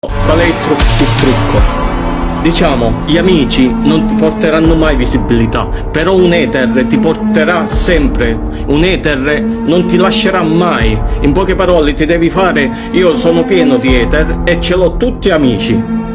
Qual è il, tru- il trucco? Diciamo, gli amici non ti porteranno mai visibilità, però un ether ti porterà sempre, un ether non ti lascerà mai. In poche parole ti devi fare, io sono pieno di ether e ce l'ho tutti amici.